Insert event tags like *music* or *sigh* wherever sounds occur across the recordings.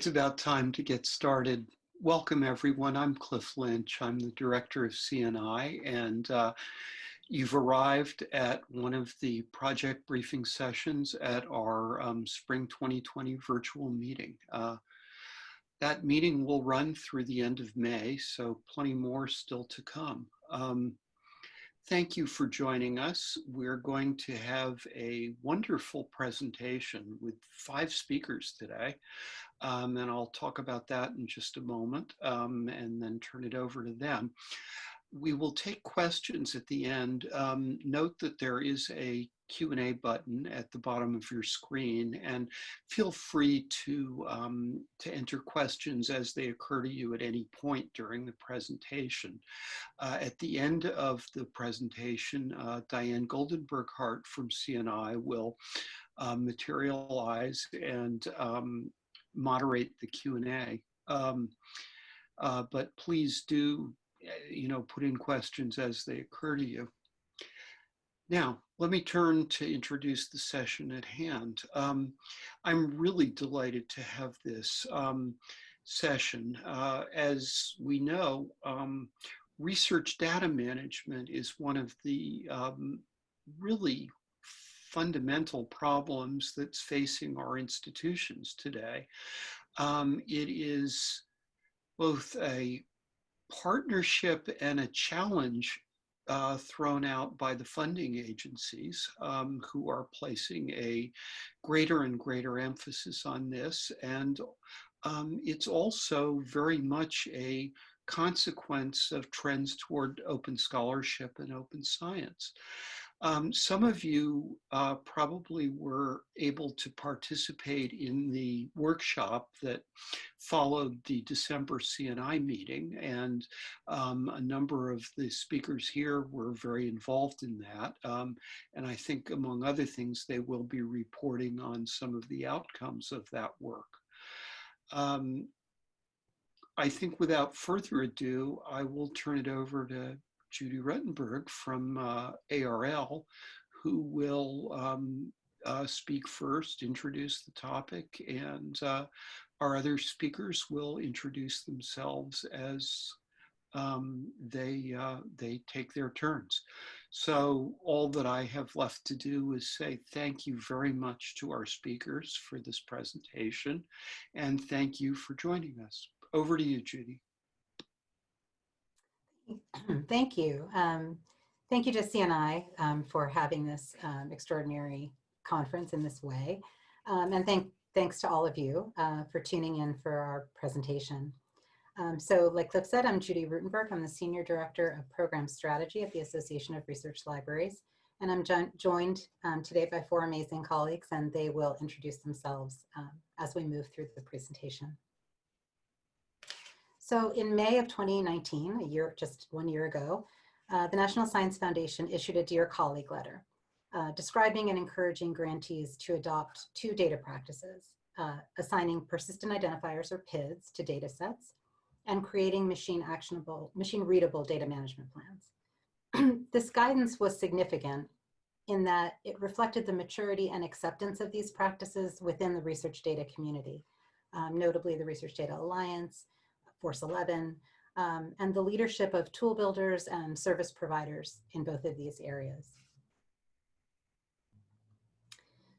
It's about time to get started. Welcome everyone. I'm Cliff Lynch. I'm the director of CNI and uh, you've arrived at one of the project briefing sessions at our um, spring 2020 virtual meeting. Uh, that meeting will run through the end of May, so plenty more still to come. Um, Thank you for joining us. We're going to have a wonderful presentation with five speakers today. Um, and I'll talk about that in just a moment um, and then turn it over to them. We will take questions at the end. Um, note that there is a Q&A button at the bottom of your screen and feel free to, um, to enter questions as they occur to you at any point during the presentation. Uh, at the end of the presentation, uh, Diane Goldenberg Hart from CNI will uh, materialize and um, moderate the Q&A. Um, uh, but please do, uh, you know, put in questions as they occur to you. Now, let me turn to introduce the session at hand. Um, I'm really delighted to have this um, session. Uh, as we know, um, research data management is one of the um, really fundamental problems that's facing our institutions today. Um, it is both a partnership and a challenge uh, thrown out by the funding agencies um, who are placing a greater and greater emphasis on this. And um, it's also very much a consequence of trends toward open scholarship and open science. Um, some of you uh, probably were able to participate in the workshop that followed the December CNI meeting, and um, a number of the speakers here were very involved in that. Um, and I think, among other things, they will be reporting on some of the outcomes of that work. Um, I think without further ado, I will turn it over to Judy Ruttenberg from uh, ARL, who will um, uh, speak first, introduce the topic, and uh, our other speakers will introduce themselves as um, they, uh, they take their turns. So all that I have left to do is say thank you very much to our speakers for this presentation, and thank you for joining us. Over to you, Judy. *clears throat* Thank you. Um, thank you to CNI um, for having this um, extraordinary conference in this way. Um, and thank, thanks to all of you uh, for tuning in for our presentation. Um, so like Cliff said, I'm Judy Ruttenberg. I'm the Senior Director of Program Strategy at the Association of Research Libraries. And I'm jo joined um, today by four amazing colleagues and they will introduce themselves as we move through the presentation. So in May of 2019, a year, just one year ago, uh, the National Science Foundation issued a Dear Colleague letter uh, describing and encouraging grantees to adopt two data practices, uh, assigning persistent identifiers or PIDs to data sets and creating machine actionable, machine readable data management plans. *clears throat* this guidance was significant in that it reflected the maturity and acceptance of these practices within the research data community, um, notably the Research Data Alliance, Force 11, um, and the leadership of tool builders and service providers in both of these areas.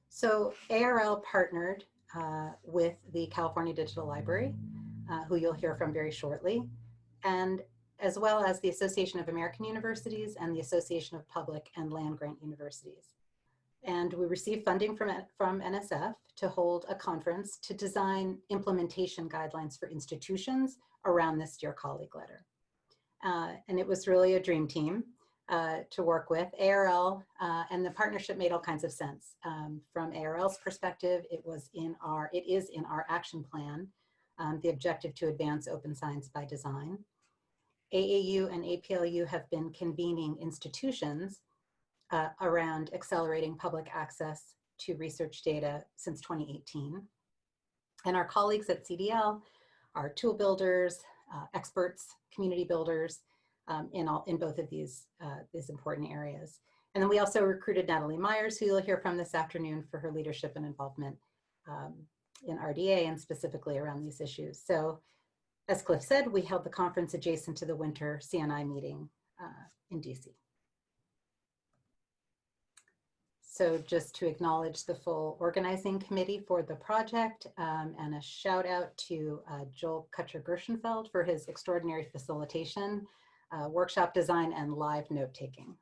So ARL partnered uh, with the California Digital Library, uh, who you'll hear from very shortly, and as well as the Association of American Universities and the Association of Public and Land Grant Universities. And we received funding from, from NSF to hold a conference to design implementation guidelines for institutions around this Dear Colleague letter. Uh, and it was really a dream team uh, to work with. ARL uh, and the partnership made all kinds of sense. Um, from ARL's perspective, it was in our, it is in our action plan, um, the objective to advance open science by design. AAU and APLU have been convening institutions uh, around accelerating public access to research data since 2018. And our colleagues at CDL are tool builders, uh, experts, community builders um, in, all, in both of these, uh, these important areas. And then we also recruited Natalie Meyers, who you'll hear from this afternoon for her leadership and involvement um, in RDA and specifically around these issues. So as Cliff said, we held the conference adjacent to the winter CNI meeting uh, in DC. So just to acknowledge the full organizing committee for the project um, and a shout out to uh, Joel Cutcher Gershenfeld for his extraordinary facilitation, uh, workshop design and live note taking.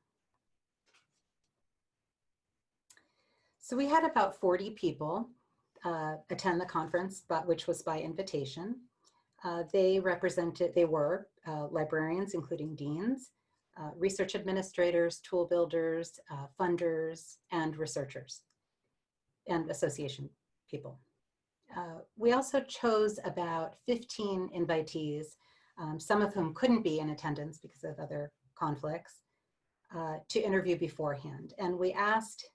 So we had about 40 people uh, attend the conference, but which was by invitation. Uh, they represented, they were uh, librarians, including deans, uh, research administrators, tool builders, uh, funders, and researchers, and association people. Uh, we also chose about 15 invitees, um, some of whom couldn't be in attendance because of other conflicts, to interview beforehand. And we asked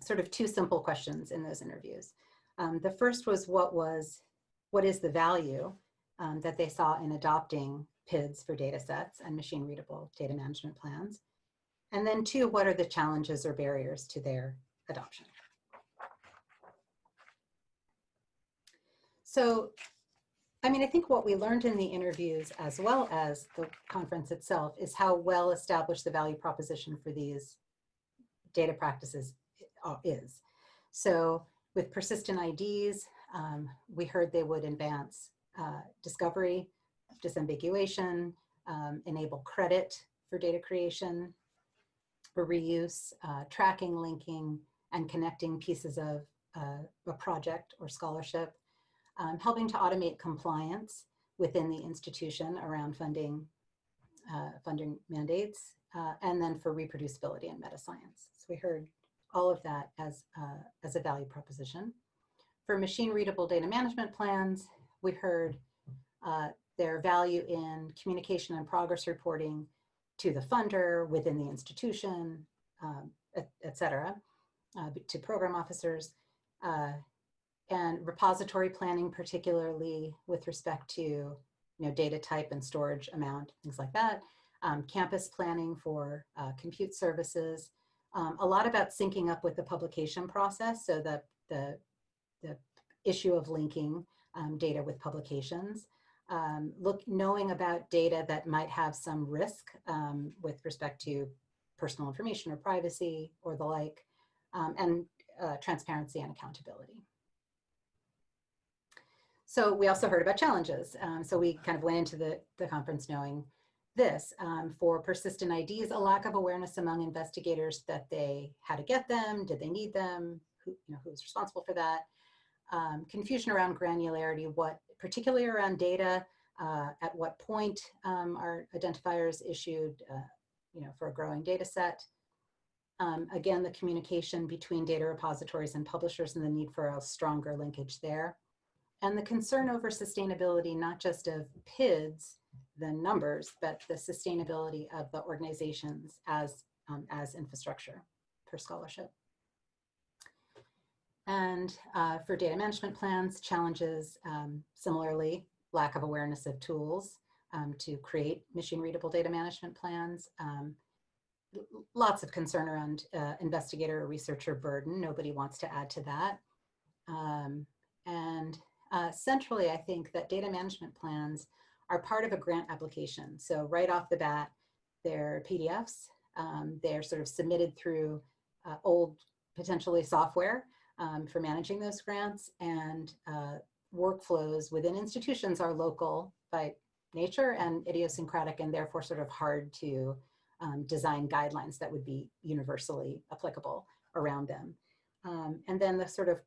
sort of two simple questions in those interviews. Um, the first was what was, what is the value um, that they saw in adopting PIDs for data sets and machine readable data management plans? And then two, what are the challenges or barriers to their adoption? So, I mean, I think what we learned in the interviews as well as the conference itself is how well established the value proposition for these data practices uh, is. So with persistent IDs, um, we heard they would advance uh, discovery, disambiguation, um, enable credit for data creation, for reuse, uh, tracking, linking, and connecting pieces of uh, a project or scholarship, um, helping to automate compliance within the institution around funding, uh, funding mandates, uh, and then for reproducibility in meta science. So we heard all of that as, uh, as a value proposition. For machine readable data management plans, we heard uh, their value in communication and progress reporting to the funder within the institution, um, et, et, cetera, uh, to program officers, uh, and repository planning, particularly with respect to you know, data type and storage amount, things like that, um, campus planning for uh, compute services, um, a lot about syncing up with the publication process. So the, the, the issue of linking um, data with publications. Um, look, knowing about data that might have some risk um, with respect to personal information or privacy or the like, um, and uh, transparency and accountability. So we also heard about challenges. Um, so we kind of went into the, the conference knowing this um, for persistent IDs, a lack of awareness among investigators that they, how to get them, did they need them, who, you know, who's responsible for that, um, confusion around granularity, what, particularly around data, uh, at what point um, are identifiers issued, uh, you know, for a growing data set. Um, again, the communication between data repositories and publishers and the need for a stronger linkage there. And the concern over sustainability, not just of PIDs, the numbers, but the sustainability of the organizations as, um, as infrastructure for scholarship. And uh, for data management plans, challenges, um, similarly, lack of awareness of tools um, to create machine readable data management plans. Um, lots of concern around uh, investigator or researcher burden. Nobody wants to add to that. Um, and uh, centrally, I think that data management plans are part of a grant application. So right off the bat, they're PDFs. Um, they're sort of submitted through uh, old, potentially software um, for managing those grants and uh, workflows within institutions are local by nature and idiosyncratic and therefore sort of hard to um, design guidelines that would be universally applicable around them. Um, and then the sort of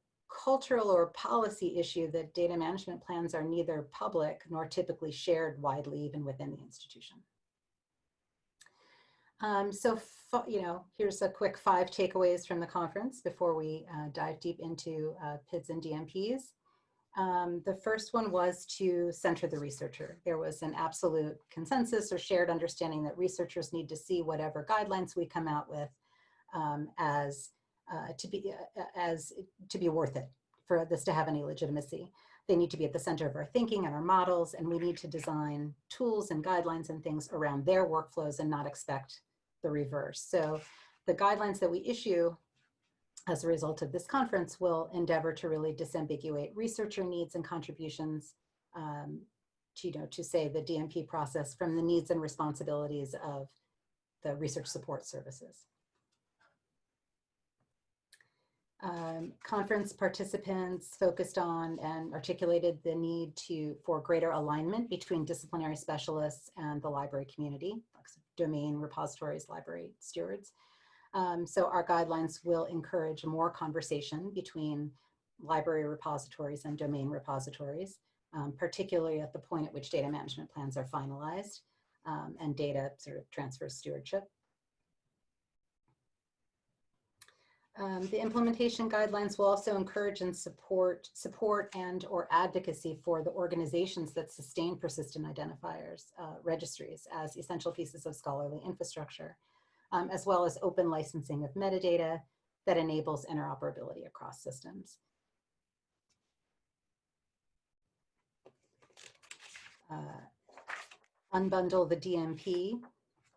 cultural or policy issue that data management plans are neither public nor typically shared widely even within the institution. Um, so, you know, here's a quick five takeaways from the conference before we uh, dive deep into uh, PIDs and DMPs. Um, the first one was to center the researcher. There was an absolute consensus or shared understanding that researchers need to see whatever guidelines we come out with um, as uh, to be uh, as to be worth it for this to have any legitimacy. They need to be at the center of our thinking and our models, and we need to design tools and guidelines and things around their workflows and not expect the reverse. So the guidelines that we issue as a result of this conference, will endeavor to really disambiguate researcher needs and contributions um, to, you know, to say the DMP process from the needs and responsibilities of the research support services. Um, conference participants focused on and articulated the need to for greater alignment between disciplinary specialists and the library community, domain repositories, library stewards. Um, so our guidelines will encourage more conversation between library repositories and domain repositories, um, particularly at the point at which data management plans are finalized um, and data sort of transfer stewardship. Um, the implementation guidelines will also encourage and support support and or advocacy for the organizations that sustain persistent identifiers uh, registries as essential pieces of scholarly infrastructure, um, as well as open licensing of metadata that enables interoperability across systems. Uh, unbundle the DMP.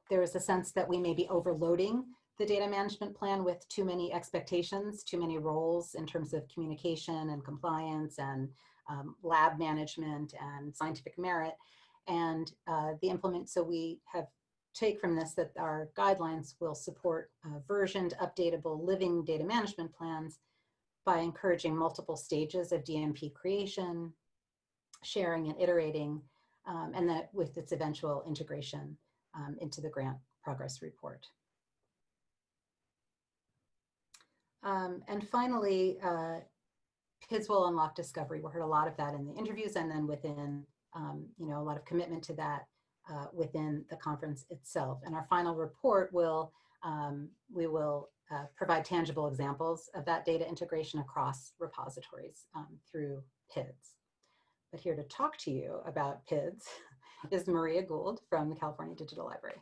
There is a sense that we may be overloading the data management plan with too many expectations, too many roles in terms of communication and compliance and um, lab management and scientific merit. And uh, the implement, so we have take from this that our guidelines will support uh, versioned, updatable, living data management plans by encouraging multiple stages of DMP creation, sharing and iterating, um, and that with its eventual integration um, into the grant progress report. Um, and finally, uh, PIDs will unlock discovery. We heard a lot of that in the interviews and then within, um, you know, a lot of commitment to that uh, within the conference itself. And our final report will, um, we will uh, provide tangible examples of that data integration across repositories um, through PIDs. But here to talk to you about PIDs *laughs* is Maria Gould from the California Digital Library.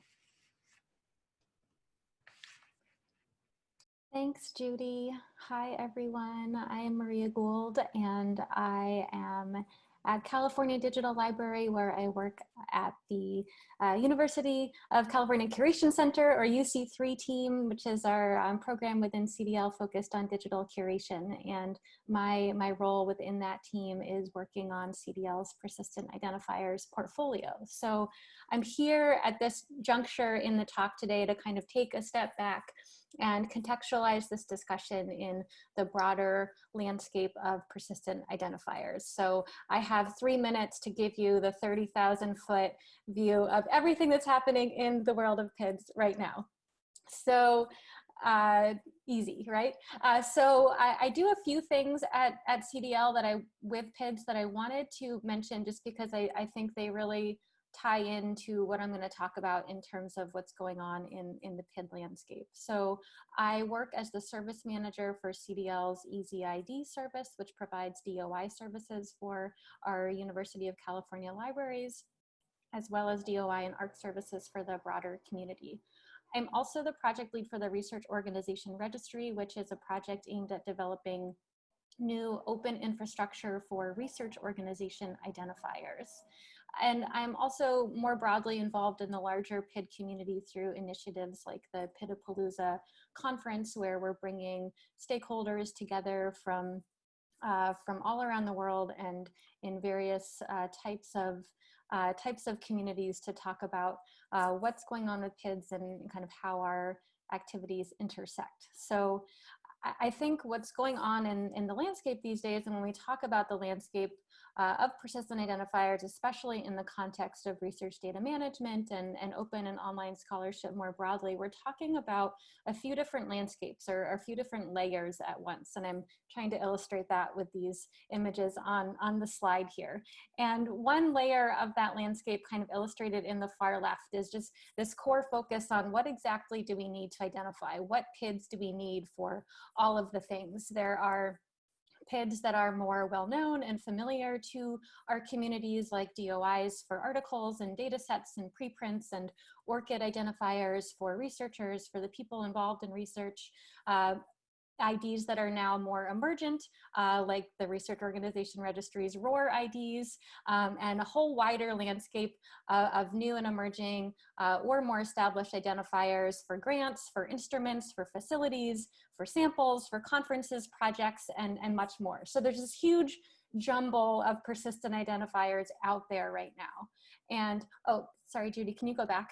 Thanks, Judy. Hi, everyone. I am Maria Gould, and I am at California Digital Library, where I work at the uh, University of California Curation Center, or UC3 team, which is our um, program within CDL focused on digital curation. And my, my role within that team is working on CDL's persistent identifiers portfolio. So I'm here at this juncture in the talk today to kind of take a step back and contextualize this discussion in the broader landscape of persistent identifiers. So I have three minutes to give you the 30,000 foot view of everything that's happening in the world of PIDs right now. So uh, easy, right? Uh, so I, I, do a few things at, at CDL that I, with PIDs that I wanted to mention just because I, I think they really tie into what I'm going to talk about in terms of what's going on in, in the PID landscape. So I work as the service manager for CDL's EZID service, which provides DOI services for our University of California libraries, as well as DOI and ARK services for the broader community. I'm also the project lead for the Research Organization Registry, which is a project aimed at developing new open infrastructure for research organization identifiers. And I'm also more broadly involved in the larger PID community through initiatives like the PIDapalooza conference, where we're bringing stakeholders together from, uh, from all around the world and in various uh, types of uh, types of communities to talk about uh, what's going on with PIDs and kind of how our activities intersect. So I think what's going on in, in the landscape these days, and when we talk about the landscape uh, of persistent identifiers, especially in the context of research data management and, and open and online scholarship more broadly, we're talking about a few different landscapes or, or, a few different layers at once. And I'm trying to illustrate that with these images on, on the slide here. And one layer of that landscape kind of illustrated in the far left is just this core focus on what exactly do we need to identify? What PIDs do we need for all of the things? There are PIDs that are more well-known and familiar to our communities like DOIs for articles and data sets and preprints and ORCID identifiers for researchers, for the people involved in research. Uh, IDs that are now more emergent, uh, like the Research Organization Registry's ROR IDs, um, and a whole wider landscape uh, of new and emerging uh, or more established identifiers for grants, for instruments, for facilities, for samples, for conferences, projects, and, and much more. So there's this huge jumble of persistent identifiers out there right now. And, oh, sorry, Judy, can you go back?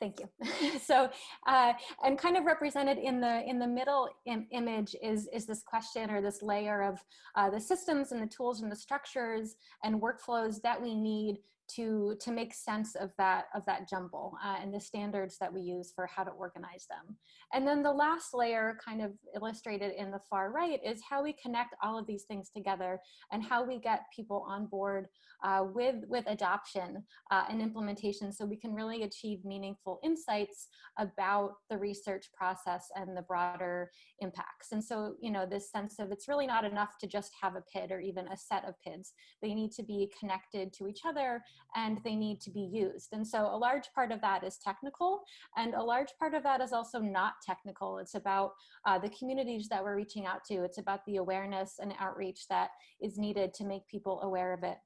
Thank you. *laughs* so, uh, and kind of represented in the in the middle Im image is is this question or this layer of uh, the systems and the tools and the structures and workflows that we need to to make sense of that of that jumble uh, and the standards that we use for how to organize them. And then the last layer kind of illustrated in the far right is how we connect all of these things together and how we get people on board uh, with, with adoption uh, and implementation so we can really achieve meaningful insights about the research process and the broader impacts. And so, you know, this sense of it's really not enough to just have a PID or even a set of PIDs. They need to be connected to each other and they need to be used. And so a large part of that is technical and a large part of that is also not technical. It's about uh, the communities that we're reaching out to. It's about the awareness and outreach that is needed to make people aware of it.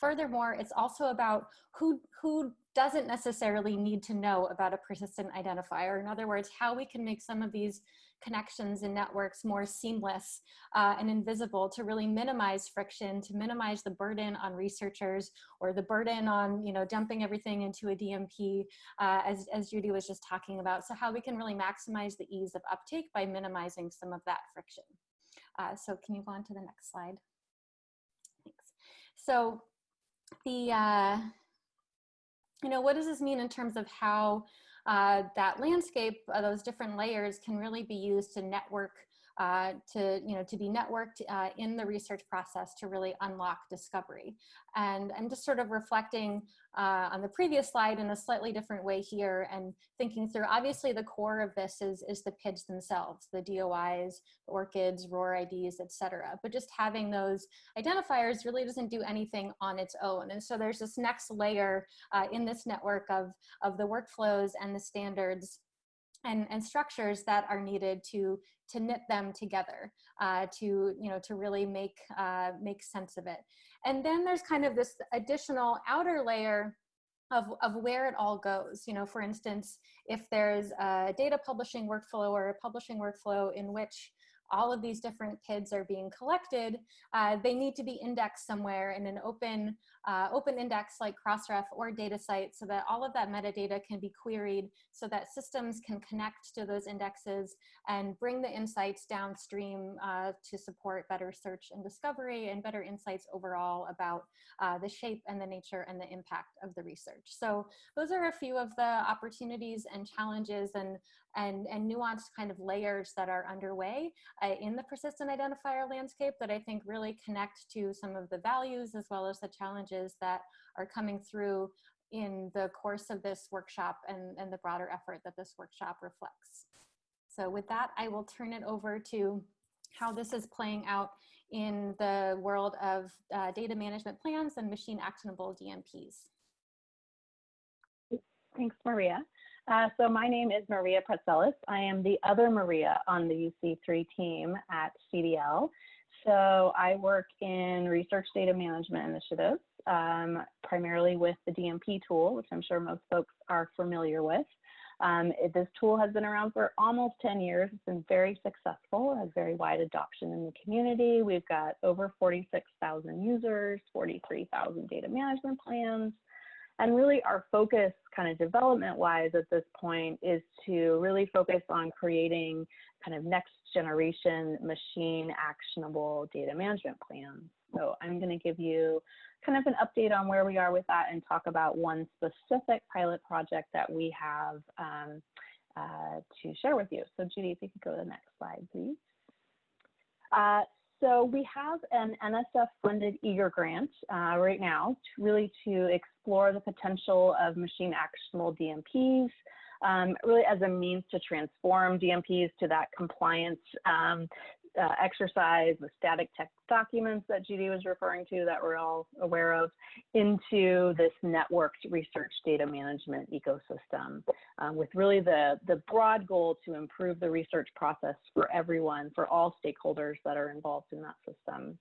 Furthermore, it's also about who, who doesn't necessarily need to know about a persistent identifier. In other words, how we can make some of these connections and networks more seamless uh, and invisible to really minimize friction, to minimize the burden on researchers or the burden on, you know, dumping everything into a DMP, uh, as, as Judy was just talking about. So how we can really maximize the ease of uptake by minimizing some of that friction. Uh, so can you go on to the next slide? Thanks. So the, uh, you know, what does this mean in terms of how uh, that landscape, uh, those different layers can really be used to network uh, to, you know, to be networked uh, in the research process to really unlock discovery. And I'm just sort of reflecting uh, on the previous slide in a slightly different way here and thinking through, obviously the core of this is, is the PIDs themselves, the DOIs, the ORCIDs, ROR IDs, etc. But just having those identifiers really doesn't do anything on its own. And so there's this next layer uh, in this network of, of the workflows and the standards and, and structures that are needed to to knit them together uh, to you know to really make uh, make sense of it and then there's kind of this additional outer layer of, of where it all goes. You know, for instance, if there's a data publishing workflow or a publishing workflow in which all of these different PIDs are being collected, uh, they need to be indexed somewhere in an open, uh, open index like Crossref or DataCite so that all of that metadata can be queried so that systems can connect to those indexes and bring the insights downstream uh, to support better search and discovery and better insights overall about uh, the shape and the nature and the impact of the research. So those are a few of the opportunities and challenges and and, and nuanced kind of layers that are underway uh, in the persistent identifier landscape that I think really connect to some of the values as well as the challenges that are coming through in the course of this workshop and, and the broader effort that this workshop reflects. So with that, I will turn it over to how this is playing out in the world of uh, data management plans and machine actionable DMPs. Thanks, Maria. Uh, so my name is Maria Praetzellis. I am the other Maria on the UC3 team at CDL. So I work in research data management initiatives, um, primarily with the DMP tool, which I'm sure most folks are familiar with. Um, it, this tool has been around for almost 10 years. It's been very successful, has very wide adoption in the community. We've got over 46,000 users, 43,000 data management plans, and really our focus kind of development wise at this point is to really focus on creating kind of next generation machine actionable data management plans. So I'm going to give you kind of an update on where we are with that and talk about one specific pilot project that we have um, uh, to share with you. So Judy, if you could go to the next slide, please. Uh, so we have an NSF funded EAGER grant uh, right now to really to explore the potential of machine actionable DMPs um, really as a means to transform DMPs to that compliance um, uh, exercise, the static text documents that Judy was referring to that we're all aware of, into this networked research data management ecosystem um, with really the, the broad goal to improve the research process for everyone, for all stakeholders that are involved in that system.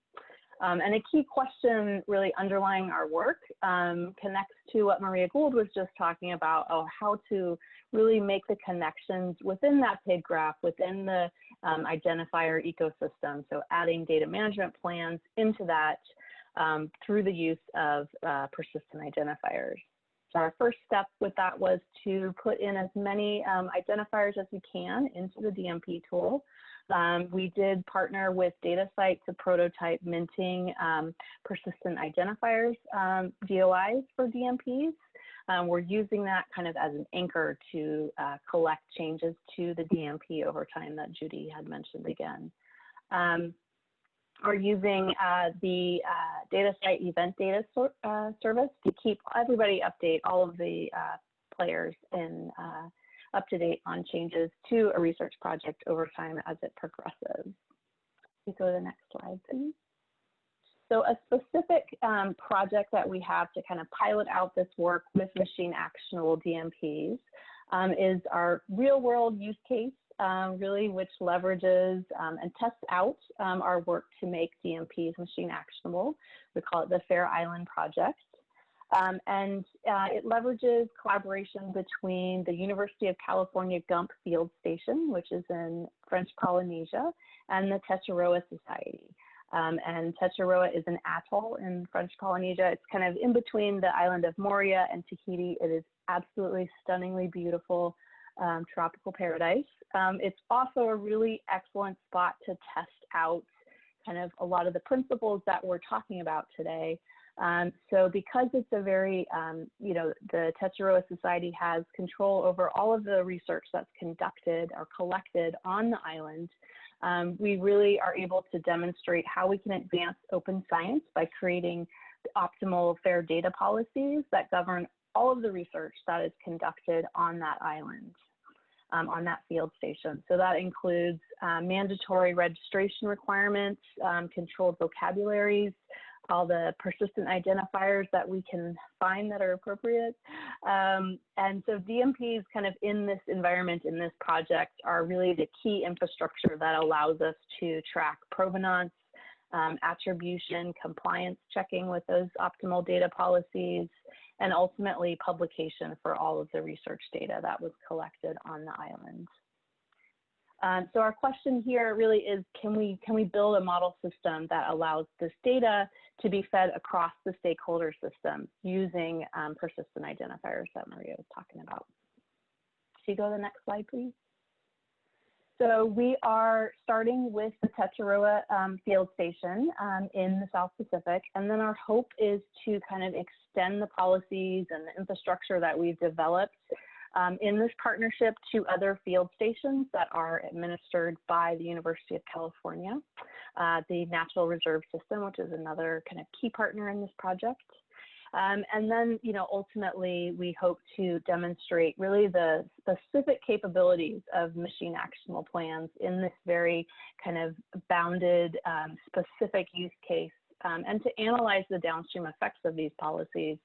Um, and a key question really underlying our work um, connects to what Maria Gould was just talking about, oh, how to really make the connections within that PID graph, within the um, identifier ecosystem. So adding data management plans into that um, through the use of uh, persistent identifiers. So our first step with that was to put in as many um, identifiers as we can into the DMP tool. Um, we did partner with DataCite to prototype minting um, persistent identifiers um, DOIs for DMPs. Um, we're using that kind of as an anchor to uh, collect changes to the DMP over time that Judy had mentioned again. Um, are using uh, the uh, DataCite event data so, uh, service to keep everybody update, all of the uh, players in uh, up to date on changes to a research project over time as it progresses. We go to the next slide, please. So a specific um, project that we have to kind of pilot out this work with machine actionable DMPs um, is our real world use case, um, really, which leverages um, and tests out um, our work to make DMPs machine actionable. We call it the Fair Island Project. Um, and uh, it leverages collaboration between the University of California Gump Field Station, which is in French Polynesia, and the Tetiaroa Society. Um, and Tetiaroa is an atoll in French Polynesia. It's kind of in between the island of Moorea and Tahiti. It is absolutely stunningly beautiful um, tropical paradise. Um, it's also a really excellent spot to test out kind of a lot of the principles that we're talking about today um, so because it's a very, um, you know, the Tetiaroa Society has control over all of the research that's conducted or collected on the island, um, we really are able to demonstrate how we can advance open science by creating optimal fair data policies that govern all of the research that is conducted on that island. Um, on that field station. So that includes uh, mandatory registration requirements, um, controlled vocabularies, all the persistent identifiers that we can find that are appropriate. Um, and so DMPs kind of in this environment, in this project, are really the key infrastructure that allows us to track provenance, um, attribution, compliance checking with those optimal data policies, and ultimately publication for all of the research data that was collected on the island. Um, so our question here really is, can we, can we build a model system that allows this data to be fed across the stakeholder system using um, persistent identifiers that Maria was talking about? Can you go to the next slide, please? So we are starting with the Tetiaroa um, field station um, in the South Pacific, and then our hope is to kind of extend the policies and the infrastructure that we've developed um, in this partnership to other field stations that are administered by the University of California, uh, the Natural Reserve System, which is another kind of key partner in this project. Um, and then, you know, ultimately, we hope to demonstrate really the specific capabilities of machine actionable plans in this very kind of bounded, um, specific use case, um, and to analyze the downstream effects of these policies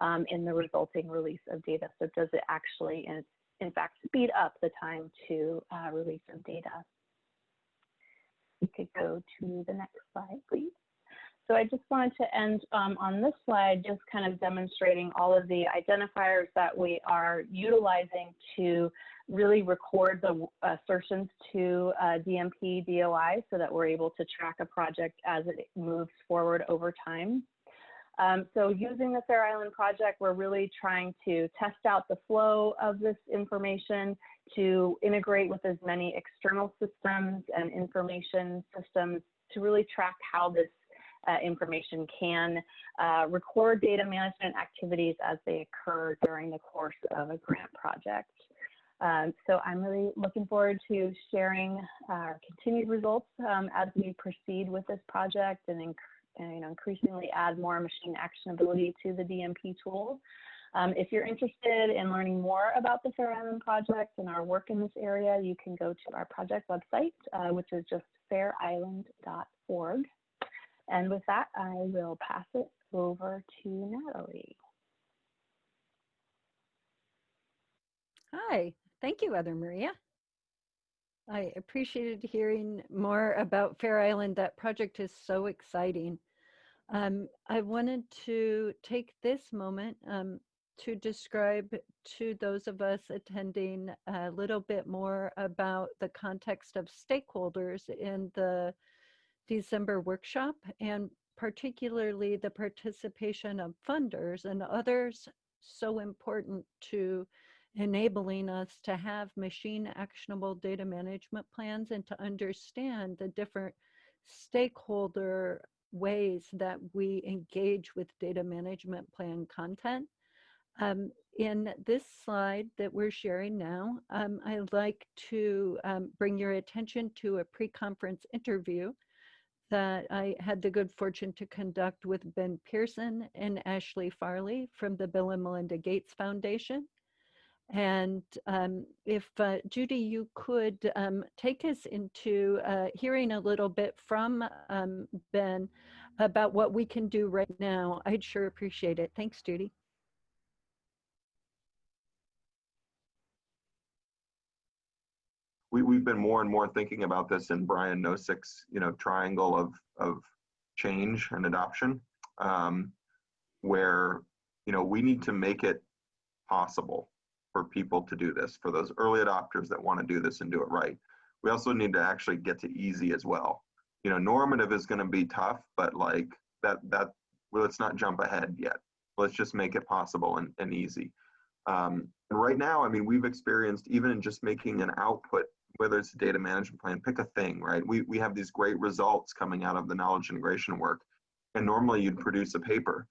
um, in the resulting release of data. So does it actually, in, in fact, speed up the time to uh, release of data? We could go to the next slide, please. So I just wanted to end um, on this slide, just kind of demonstrating all of the identifiers that we are utilizing to really record the assertions to uh, DMP DOI so that we're able to track a project as it moves forward over time. Um, so using the Fair Island project, we're really trying to test out the flow of this information to integrate with as many external systems and information systems to really track how this uh, information can uh, record data management activities as they occur during the course of a grant project. Um, so I'm really looking forward to sharing our continued results um, as we proceed with this project and you know, increasingly add more machine actionability to the DMP tool. Um, if you're interested in learning more about the Fair Island Project and our work in this area, you can go to our project website, uh, which is just fairisland.org. And with that, I will pass it over to Natalie. Hi, thank you, Other Maria. I appreciated hearing more about Fair Island. That project is so exciting. Um, I wanted to take this moment um, to describe to those of us attending a little bit more about the context of stakeholders in the December workshop and particularly the participation of funders and others so important to enabling us to have machine actionable data management plans and to understand the different stakeholder ways that we engage with data management plan content. Um, in this slide that we're sharing now, um, I'd like to um, bring your attention to a pre-conference interview that I had the good fortune to conduct with Ben Pearson and Ashley Farley from the Bill and Melinda Gates Foundation. And um, if uh, Judy, you could um, take us into uh, hearing a little bit from um, Ben about what we can do right now, I'd sure appreciate it. Thanks, Judy. we, we've been more and more thinking about this in Brian Nosek's, you know, triangle of, of change and adoption, um, where, you know, we need to make it possible for people to do this, for those early adopters that want to do this and do it right. We also need to actually get to easy as well. You know, normative is going to be tough, but like that, that, well, let's not jump ahead yet. Let's just make it possible and, and easy. Um, and right now, I mean, we've experienced even in just making an output whether it's a data management plan, pick a thing, right? We, we have these great results coming out of the knowledge integration work. And normally you'd produce a paper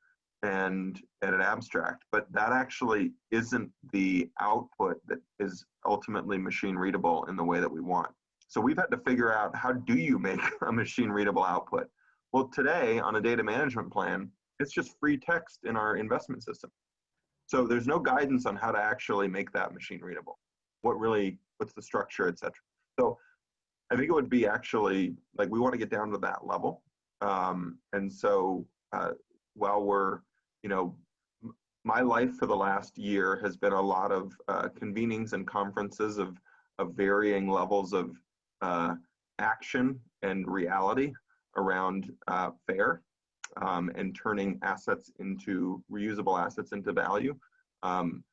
and, and an abstract, but that actually isn't the output that is ultimately machine readable in the way that we want. So we've had to figure out how do you make *laughs* a machine readable output? Well, today on a data management plan, it's just free text in our investment system. So there's no guidance on how to actually make that machine readable. What really what's the structure, etc. So I think it would be actually like we want to get down to that level. Um, and so uh, while we're, you know, my life for the last year has been a lot of uh, convenings and conferences of, of varying levels of uh, action and reality around uh, FAIR um, and turning assets into reusable assets into value. Um,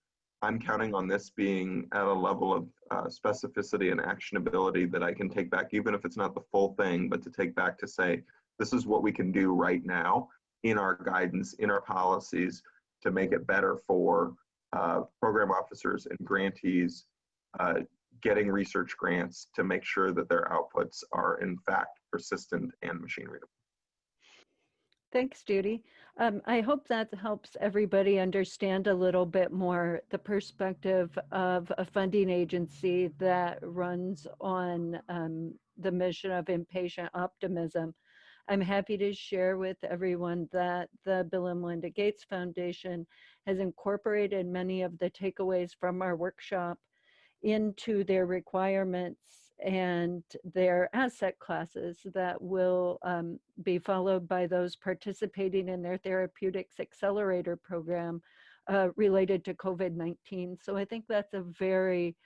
I'm counting on this being at a level of uh, specificity and actionability that I can take back, even if it's not the full thing, but to take back to say, this is what we can do right now in our guidance, in our policies to make it better for uh, program officers and grantees uh, getting research grants to make sure that their outputs are in fact persistent and machine readable. Thanks, Judy. Um, I hope that helps everybody understand a little bit more the perspective of a funding agency that runs on um, the mission of impatient optimism. I'm happy to share with everyone that the Bill and Melinda Gates Foundation has incorporated many of the takeaways from our workshop into their requirements and their asset classes that will um, be followed by those participating in their therapeutics accelerator program uh, related to COVID-19. So I think that's a very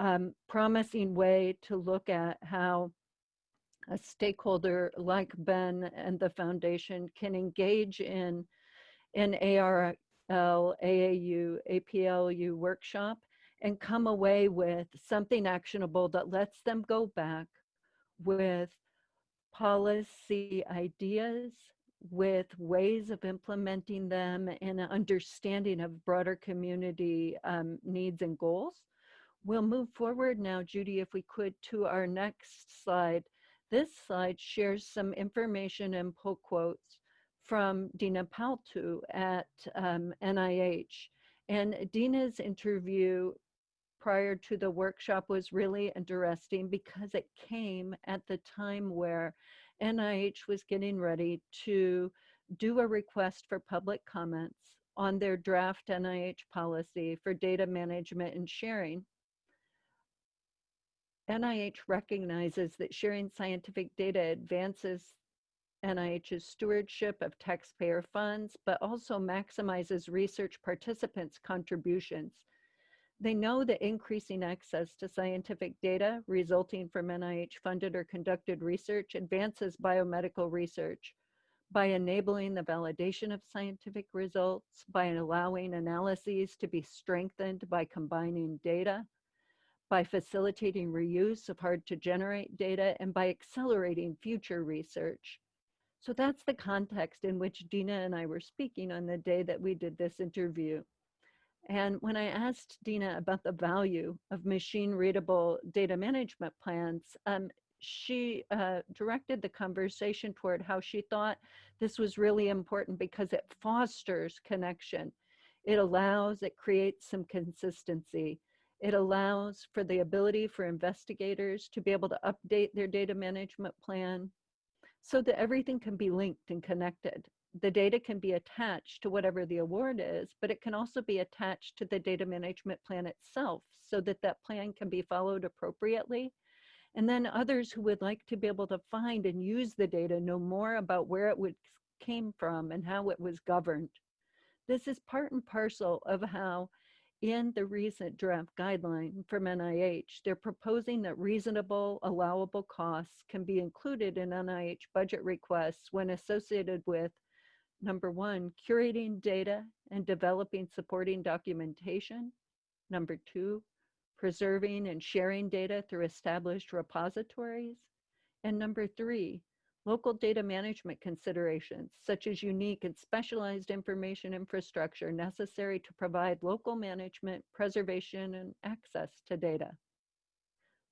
um, promising way to look at how a stakeholder like Ben and the foundation can engage in an ARL, AAU, APLU workshop and come away with something actionable that lets them go back with policy ideas, with ways of implementing them and an understanding of broader community um, needs and goals. We'll move forward now, Judy, if we could, to our next slide. This slide shares some information and pull quotes from Dina Paltoo at um, NIH. And Dina's interview prior to the workshop was really interesting because it came at the time where NIH was getting ready to do a request for public comments on their draft NIH policy for data management and sharing. NIH recognizes that sharing scientific data advances NIH's stewardship of taxpayer funds, but also maximizes research participants' contributions. They know that increasing access to scientific data resulting from NIH funded or conducted research advances biomedical research by enabling the validation of scientific results, by allowing analyses to be strengthened by combining data, by facilitating reuse of hard to generate data, and by accelerating future research. So that's the context in which Dina and I were speaking on the day that we did this interview. And when I asked Dina about the value of machine readable data management plans, um, she uh, directed the conversation toward how she thought this was really important because it fosters connection. It allows, it creates some consistency. It allows for the ability for investigators to be able to update their data management plan so that everything can be linked and connected. The data can be attached to whatever the award is, but it can also be attached to the data management plan itself so that that plan can be followed appropriately and then others who would like to be able to find and use the data know more about where it would, came from and how it was governed. This is part and parcel of how in the recent draft guideline from NIH, they're proposing that reasonable allowable costs can be included in NIH budget requests when associated with number one, curating data and developing supporting documentation. Number two, preserving and sharing data through established repositories. And number three, local data management considerations, such as unique and specialized information infrastructure necessary to provide local management, preservation, and access to data.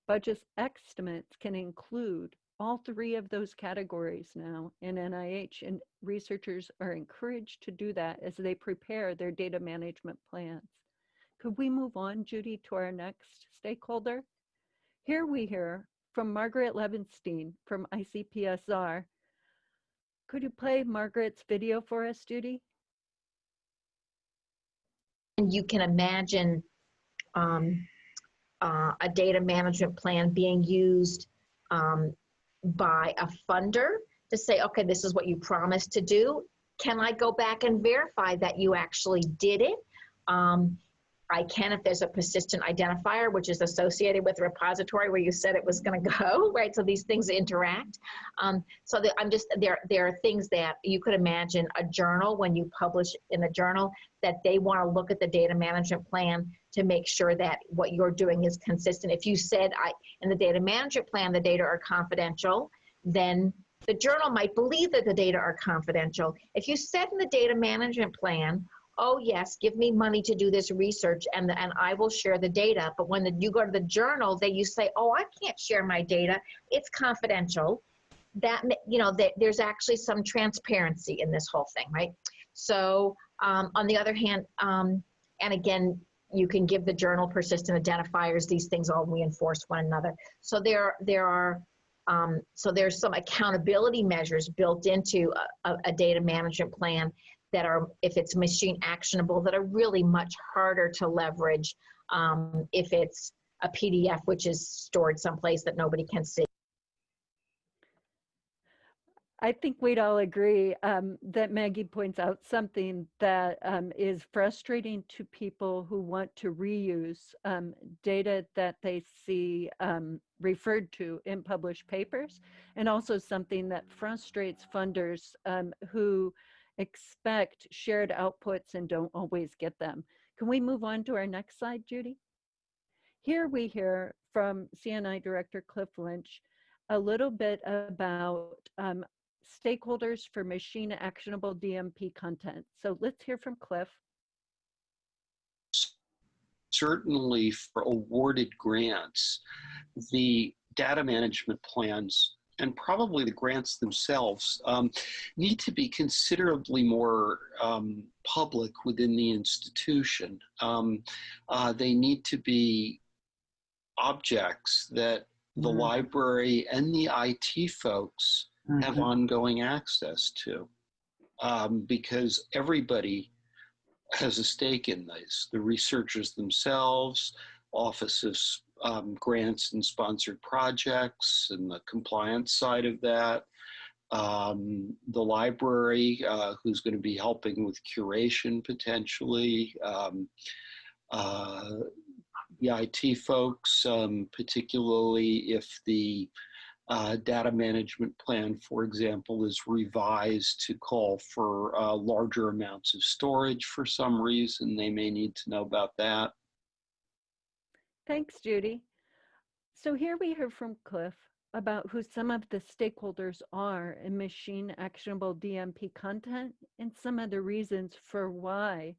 Budget estimates can include all three of those categories now in NIH, and researchers are encouraged to do that as they prepare their data management plans. Could we move on, Judy, to our next stakeholder? Here we hear from Margaret Levenstein from ICPSR. Could you play Margaret's video for us, Judy? And you can imagine um, uh, a data management plan being used um, by a funder to say, okay, this is what you promised to do. Can I go back and verify that you actually did it? Um, I can if there's a persistent identifier, which is associated with the repository where you said it was going to go, *laughs* right? So these things interact. Um, so the, I'm just there. There are things that you could imagine a journal when you publish in a journal that they want to look at the data management plan to make sure that what you're doing is consistent. If you said I in the data management plan the data are confidential, then the journal might believe that the data are confidential. If you said in the data management plan oh yes, give me money to do this research and, and I will share the data. But when the, you go to the journal, they you say, oh, I can't share my data. It's confidential. That, you know, that there's actually some transparency in this whole thing, right? So um, on the other hand, um, and again, you can give the journal persistent identifiers. These things all reinforce one another. So there, there are um, so there's some accountability measures built into a, a, data management plan that are, if it's machine actionable, that are really much harder to leverage um, if it's a PDF, which is stored someplace that nobody can see. I think we'd all agree um, that Maggie points out something that um, is frustrating to people who want to reuse um, data that they see um, referred to in published papers, and also something that frustrates funders um, who expect shared outputs and don't always get them. Can we move on to our next slide, Judy? Here we hear from CNI Director Cliff Lynch a little bit about um, stakeholders for machine actionable DMP content. So let's hear from Cliff. Certainly for awarded grants, the data management plans and probably the grants themselves um, need to be considerably more um, public within the institution. Um, uh, they need to be objects that the mm-hmm. library and the IT folks mm-hmm. have ongoing access to um, because everybody has a stake in this. The researchers themselves, Office of um, Grants and Sponsored Projects, and the compliance side of that. Um, the library, uh, who's going to be helping with curation potentially. Um, uh, the IT folks, um, particularly if the uh, data management plan, for example, is revised to call for uh, larger amounts of storage for some reason. They may need to know about that. Thanks, Judy. So here we hear from Cliff about who some of the stakeholders are in machine actionable DMP content and some of the reasons for why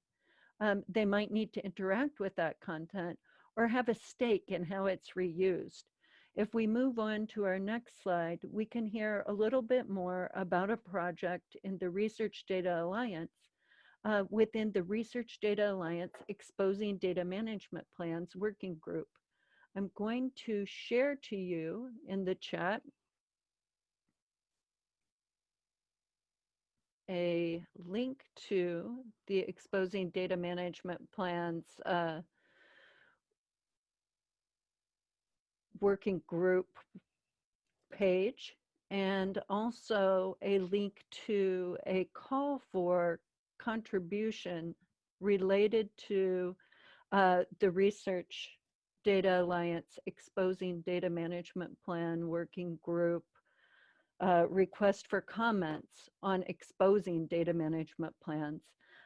um, they might need to interact with that content or have a stake in how it's reused. If we move on to our next slide, we can hear a little bit more about a project in the Research Data Alliance uh, within the Research Data Alliance Exposing Data Management Plans Working Group. I'm going to share to you in the chat a link to the Exposing Data Management Plans uh, working group page and also a link to a call for contribution related to uh, the Research Data Alliance Exposing Data Management Plan Working Group uh, request for comments on exposing data management plans.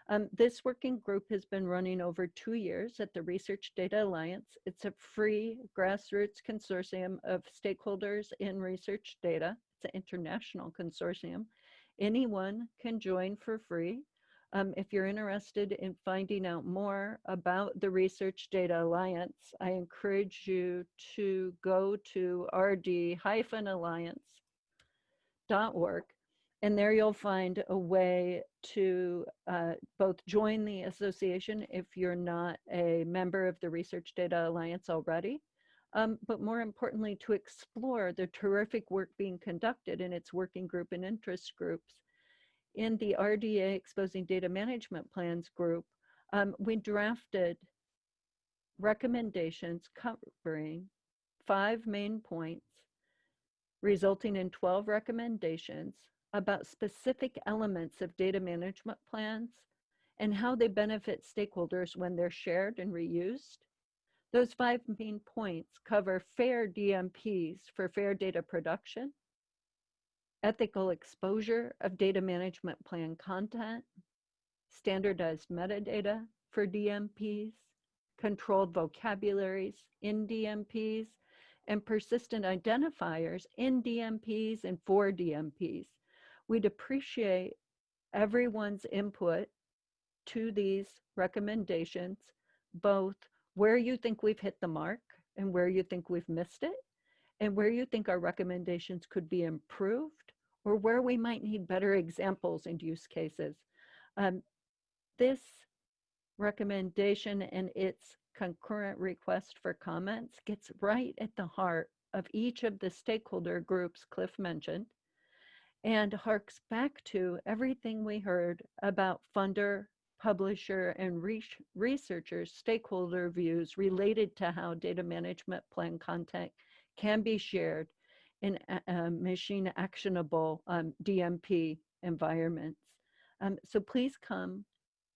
Um, this working group has been running over two years at the Research Data Alliance. It's a free grassroots consortium of stakeholders in research data. It's an international consortium. Anyone can join for free. Um, if you're interested in finding out more about the Research Data Alliance, I encourage you to go to rd-alliance.org and there you'll find a way to uh, both join the association if you're not a member of the Research Data Alliance already, um, but more importantly, to explore the terrific work being conducted in its working group and interest groups. In the RDA Exposing Data Management Plans group, um, we drafted recommendations covering five main points, resulting in 12 recommendations about specific elements of data management plans and how they benefit stakeholders when they're shared and reused. Those five main points cover fair DMPs for fair data production, ethical exposure of data management plan content, standardized metadata for DMPs, controlled vocabularies in DMPs, and persistent identifiers in DMPs and for DMPs We'd appreciate everyone's input to these recommendations, both where you think we've hit the mark and where you think we've missed it, and where you think our recommendations could be improved, or where we might need better examples and use cases. Um, this recommendation and its concurrent request for comments gets right at the heart of each of the stakeholder groups Cliff mentioned and harks back to everything we heard about funder, publisher, and re researcher stakeholder views related to how data management plan content can be shared in uh, machine actionable um, DMP environments. Um, so please come,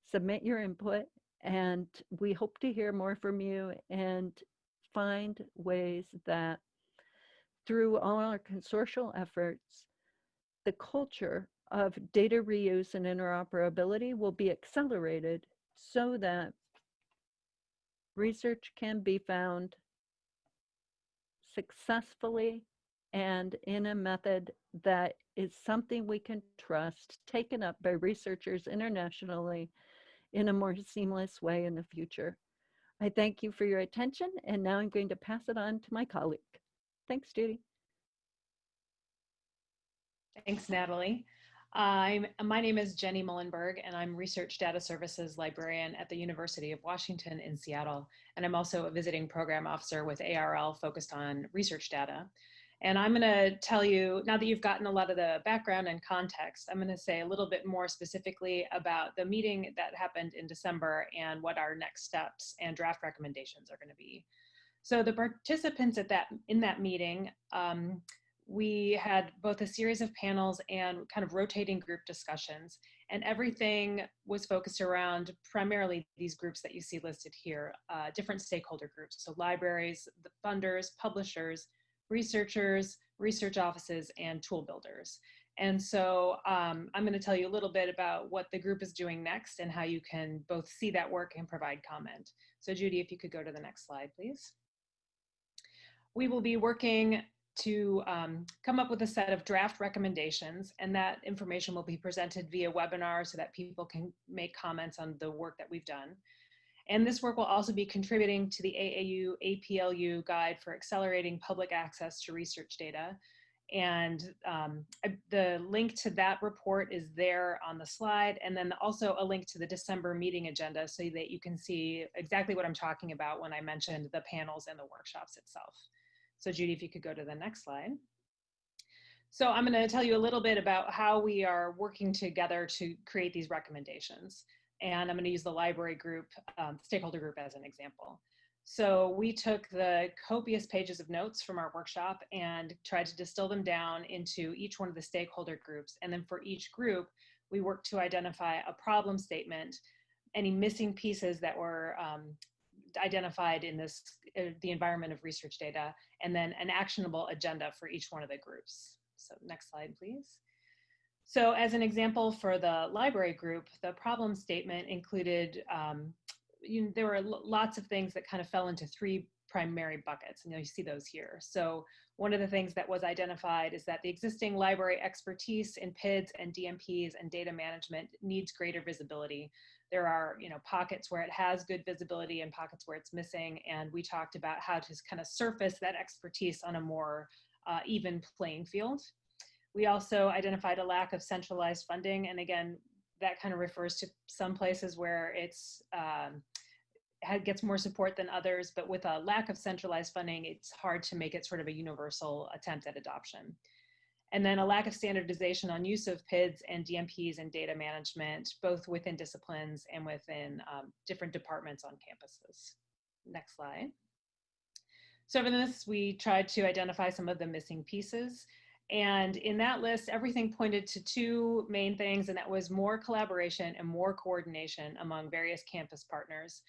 submit your input, and we hope to hear more from you and find ways that through all our consortial efforts, the culture of data reuse and interoperability will be accelerated so that research can be found successfully and in a method that is something we can trust, taken up by researchers internationally in a more seamless way in the future. I thank you for your attention, and now I'm going to pass it on to my colleague. Thanks, Judy. Thanks, Natalie. I'm, my name is Jenny Muilenburg, and I'm Research Data Services Librarian at the University of Washington in Seattle. And I'm also a visiting program officer with ARL focused on research data. And I'm going to tell you, now that you've gotten a lot of the background and context, I'm going to say a little bit more specifically about the meeting that happened in December and what our next steps and draft recommendations are going to be. So the participants at that in that meeting, um, we had both a series of panels and kind of rotating group discussions and everything was focused around primarily these groups that you see listed here, uh, different stakeholder groups. So libraries, the funders, publishers, researchers, research offices, and tool builders. And so um, I'm gonna tell you a little bit about what the group is doing next and how you can both see that work and provide comment. So Judy, if you could go to the next slide, please. We will be working to um, come up with a set of draft recommendations and that information will be presented via webinar so that people can make comments on the work that we've done. And this work will also be contributing to the AAU APLU guide for accelerating public access to research data. And um, the link to that report is there on the slide. And then also a link to the December meeting agenda so that you can see exactly what I'm talking about when I mentioned the panels and the workshops itself. So Judy, if you could go to the next slide. So I'm going to tell you a little bit about how we are working together to create these recommendations. And I'm going to use the library group, um, stakeholder group as an example. So we took the copious pages of notes from our workshop and tried to distill them down into each one of the stakeholder groups. And then for each group, we worked to identify a problem statement, any missing pieces that were um, identified in this, uh, the environment of research data, and then an actionable agenda for each one of the groups. So next slide, please. So as an example for the library group, the problem statement included, um, you there were lots of things that kind of fell into three primary buckets, and you, see those here. So one of the things that was identified is that the existing library expertise in PIDs and DMPs and data management needs greater visibility there are you know pockets where it has good visibility and pockets where it's missing and we talked about how to kind of surface that expertise on a more uh, even playing field we also identified a lack of centralized funding and again that kind of refers to some places where it's um, gets more support than others but with a lack of centralized funding it's hard to make it sort of a universal attempt at adoption and then a lack of standardization on use of PIDs and DMPs and data management, both within disciplines and within um, different departments on campuses. Next slide. So for this, we tried to identify some of the missing pieces. And in that list, everything pointed to two main things, and that was more collaboration and more coordination among various campus partners.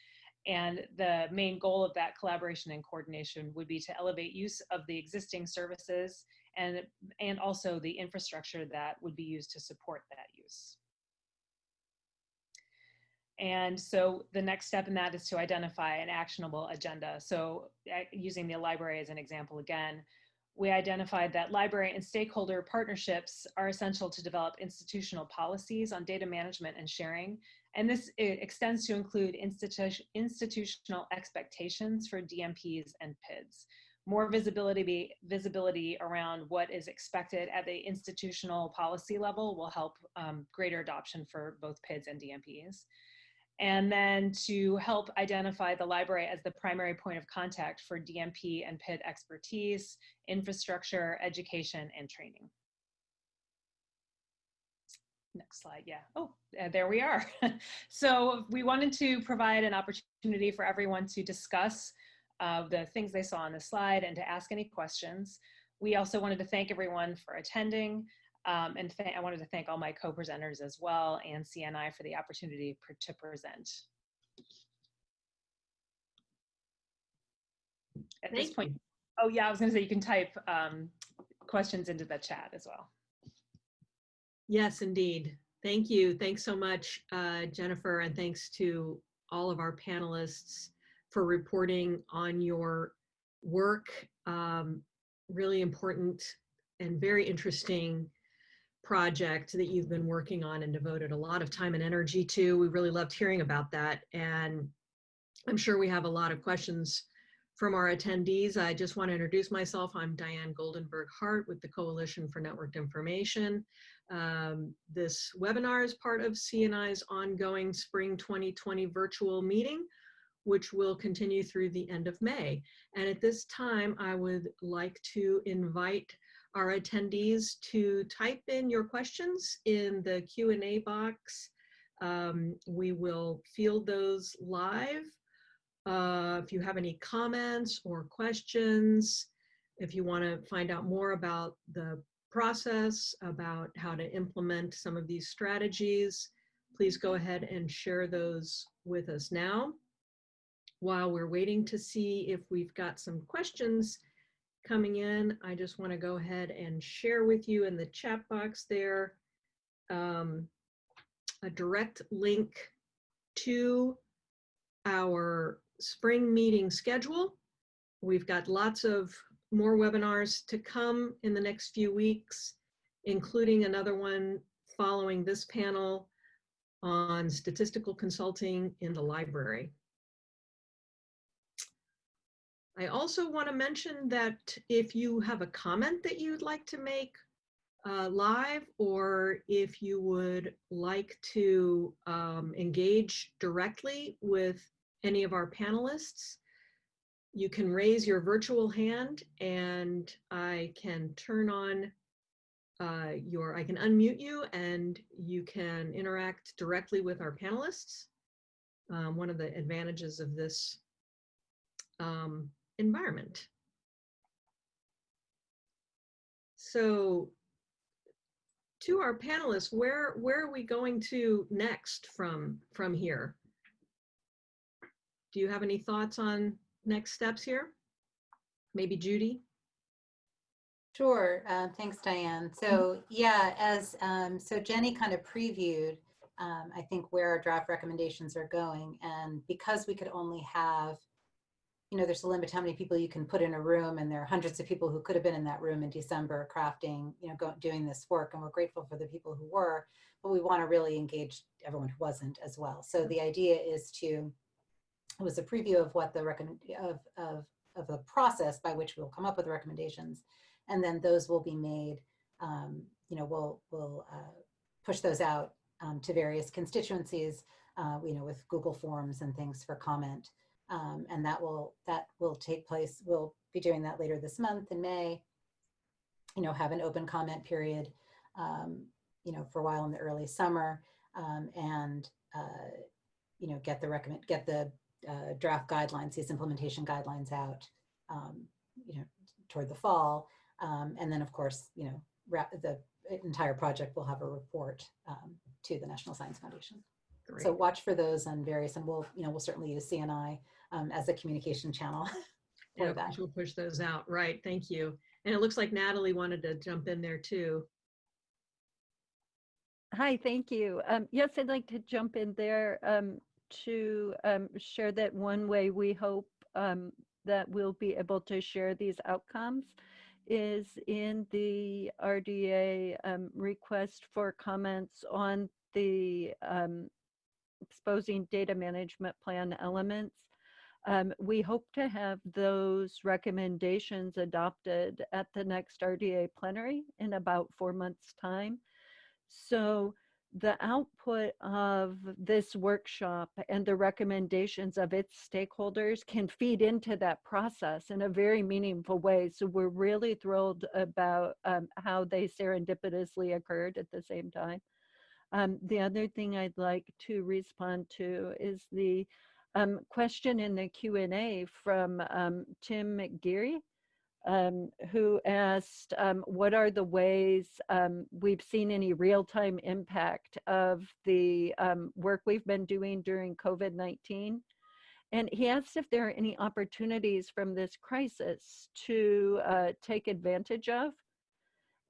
And the main goal of that collaboration and coordination would be to elevate use of the existing services and, and also the infrastructure that would be used to support that use. And so the next step in that is to identify an actionable agenda. So uh, using the library as an example again, we identified that library and stakeholder partnerships are essential to develop institutional policies on data management and sharing. And this extends to include institu institutional expectations for DMPs and PIDs more visibility visibility around what is expected at the institutional policy level will help um, greater adoption for both PIDs and DMPs. And then to help identify the library as the primary point of contact for DMP and PID expertise, infrastructure, education, and training. Next slide, yeah. Oh, uh, there we are. *laughs* so we wanted to provide an opportunity for everyone to discuss of the things they saw on the slide and to ask any questions. We also wanted to thank everyone for attending. Um, and I wanted to thank all my co-presenters as well and CNI for the opportunity to present. At thank this point, oh yeah, I was gonna say you can type um, questions into the chat as well. Yes, indeed. Thank you. Thanks so much, uh, Jennifer, and thanks to all of our panelists for reporting on your work. Um, really important and very interesting project that you've been working on and devoted a lot of time and energy to. We really loved hearing about that. And I'm sure we have a lot of questions from our attendees. I just want to introduce myself. I'm Diane Goldenberg Hart with the Coalition for Networked Information. Um, this webinar is part of CNI's ongoing Spring 2020 virtual meeting which will continue through the end of May. And at this time, I would like to invite our attendees to type in your questions in the Q&A box. Um, we will field those live. Uh, if you have any comments or questions, if you want to find out more about the process, about how to implement some of these strategies, please go ahead and share those with us now. While we're waiting to see if we've got some questions coming in, I just want to go ahead and share with you in the chat box there um, a direct link to our spring meeting schedule. We've got lots of more webinars to come in the next few weeks, including another one following this panel on statistical consulting in the library. I also want to mention that if you have a comment that you'd like to make uh, live, or if you would like to um, engage directly with any of our panelists, you can raise your virtual hand and I can turn on uh, your, I can unmute you and you can interact directly with our panelists. Um, one of the advantages of this um, environment. So to our panelists, where, where are we going to next from, from here? Do you have any thoughts on next steps here? Maybe Judy? Sure. Uh, thanks, Diane. So yeah, as um, so Jenny kind of previewed, um, I think where our draft recommendations are going, and because we could only have, you know, there's a limit to how many people you can put in a room, and there are hundreds of people who could have been in that room in December crafting, you know, go, doing this work, and we're grateful for the people who were, but we want to really engage everyone who wasn't as well. So the idea is to, it was a preview of what the recommend of of of the process by which we'll come up with recommendations and then those will be made, um, you know, we'll, we'll uh, push those out um, to various constituencies, uh, you know, with Google Forms and things for comment. Um, and that will, that will take place, we'll be doing that later this month in May, you know, have an open comment period, um, you know, for a while in the early summer um, and, uh, you know, get the recommend, get the uh, draft guidelines, these implementation guidelines out, um, you know, toward the fall. Um, and then, of course, you know, the entire project will have a report um, to the National Science Foundation. Great. So watch for those on various, and we'll, you know, we'll certainly use CNI um, as a communication channel *laughs* for Yeah, that. we'll push those out. Right, thank you. And it looks like Natalie wanted to jump in there too. Hi, thank you. Um, yes, I'd like to jump in there um, to um, share that one way we hope um, that we'll be able to share these outcomes is in the RDA um, request for comments on the um, exposing data management plan elements. Um, we hope to have those recommendations adopted at the next RDA plenary in about four months time. So the output of this workshop and the recommendations of its stakeholders can feed into that process in a very meaningful way. So we're really thrilled about um, how they serendipitously occurred at the same time. Um, the other thing I'd like to respond to is the um, question in the Q&A from um, Tim McGeary um, who asked, um, what are the ways um, we've seen any real-time impact of the um, work we've been doing during COVID-19? And he asked if there are any opportunities from this crisis to uh, take advantage of.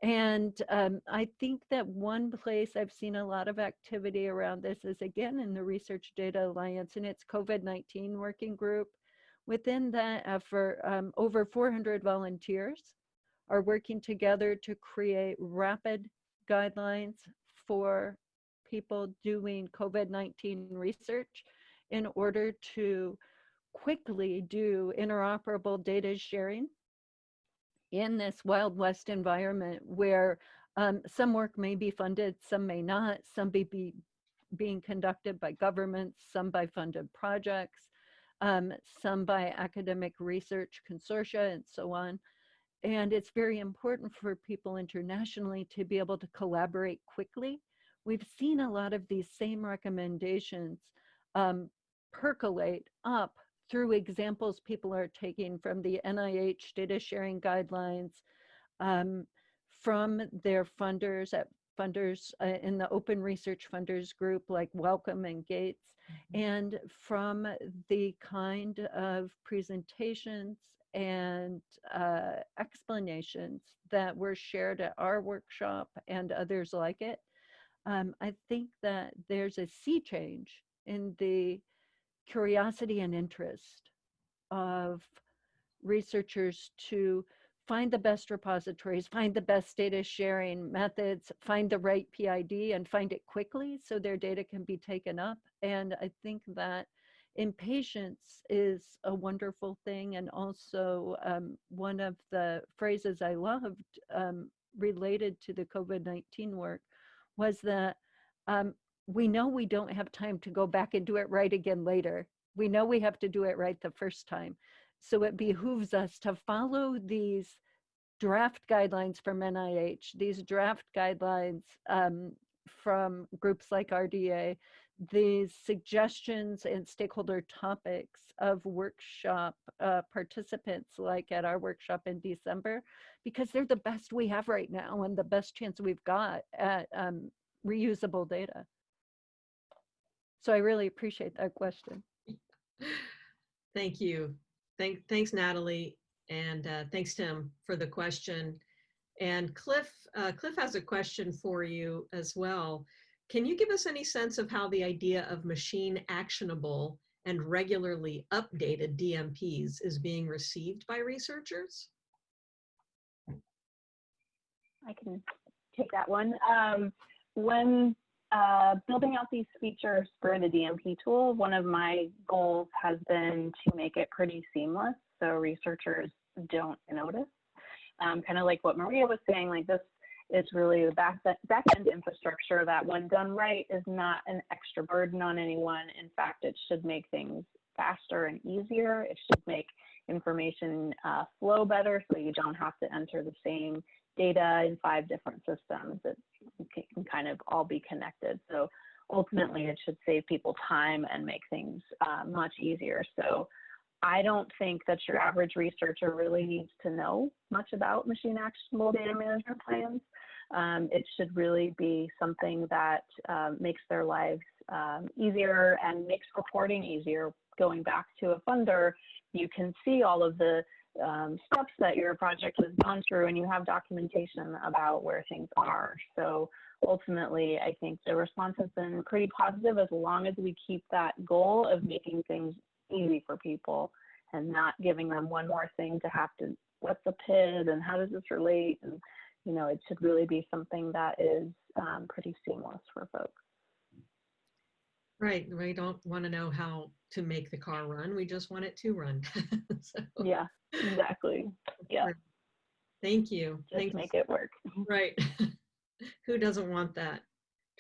And um, I think that one place I've seen a lot of activity around this is again in the Research Data Alliance and its COVID-19 working group. Within that effort, um, over 400 volunteers are working together to create rapid guidelines for people doing COVID-19 research in order to quickly do interoperable data sharing in this Wild West environment where um, some work may be funded, some may not, some may be being conducted by governments, some by funded projects, um, some by academic research consortia and so on. And it's very important for people internationally to be able to collaborate quickly. We've seen a lot of these same recommendations um, percolate up through examples people are taking from the NIH data sharing guidelines, um, from their funders at funders uh, in the open research funders group like Wellcome and Gates, Mm-hmm. and from the kind of presentations and uh, explanations that were shared at our workshop and others like it. Um, I think that there's a sea change in the curiosity and interest of researchers to find the best repositories, find the best data sharing methods, find the right PID and find it quickly so their data can be taken up. And I think that impatience is a wonderful thing. And also um, one of the phrases I loved um, related to the COVID-19 work was that um, we know we don't have time to go back and do it right again later. We know we have to do it right the first time. So it behooves us to follow these draft guidelines from NIH, these draft guidelines um, from groups like RDA, these suggestions and stakeholder topics of workshop uh, participants like at our workshop in December, because they're the best we have right now and the best chance we've got at um, reusable data. So I really appreciate that question. *laughs* Thank you. Thank, thanks, Natalie. And uh, thanks, Tim, for the question. And Cliff, uh, Cliff has a question for you as well. Can you give us any sense of how the idea of machine actionable and regularly updated DMPs is being received by researchers? I can take that one. Um, when uh, building out these features for the DMP tool, one of my goals has been to make it pretty seamless so researchers don't notice. Um, kind of like what Maria was saying, like this is really the back, back end infrastructure that when done right is not an extra burden on anyone. In fact, it should make things faster and easier. It should make information uh, flow better so you don't have to enter the same data in five different systems. It can kind of all be connected. So ultimately it should save people time and make things uh, much easier. So I don't think that your average researcher really needs to know much about machine actionable data management plans. Um, it should really be something that um, makes their lives um, easier and makes reporting easier. Going back to a funder, you can see all of the um, steps that your project has gone through and you have documentation about where things are. So ultimately, I think the response has been pretty positive as long as we keep that goal of making things easy for people and not giving them one more thing to have to what's a PID and how does this relate and you know it should really be something that is um, pretty seamless for folks right we don't want to know how to make the car run we just want it to run. *laughs* So, yeah exactly. Yeah. Thank you. Just Thank make you. it work. *laughs* Right. *laughs* Who doesn't want that?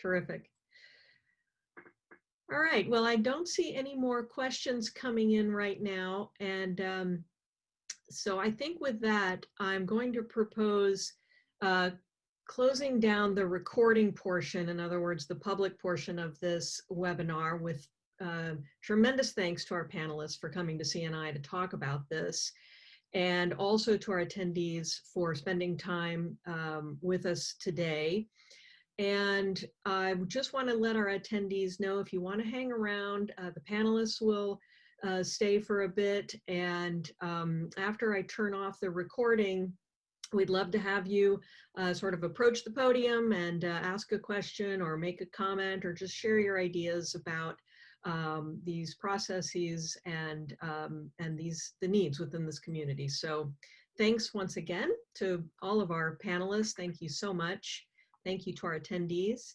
Terrific. All right, well, I don't see any more questions coming in right now. And um, so I think with that, I'm going to propose uh, closing down the recording portion, in other words, the public portion of this webinar with uh, tremendous thanks to our panelists for coming to CNI to talk about this and also to our attendees for spending time um, with us today. And I just want to let our attendees know if you want to hang around, uh, the panelists will uh, stay for a bit. And um, after I turn off the recording, we'd love to have you uh, sort of approach the podium and uh, ask a question or make a comment or just share your ideas about um, these processes and, um, and these the needs within this community. So thanks once again to all of our panelists. Thank you so much. Thank you to our attendees.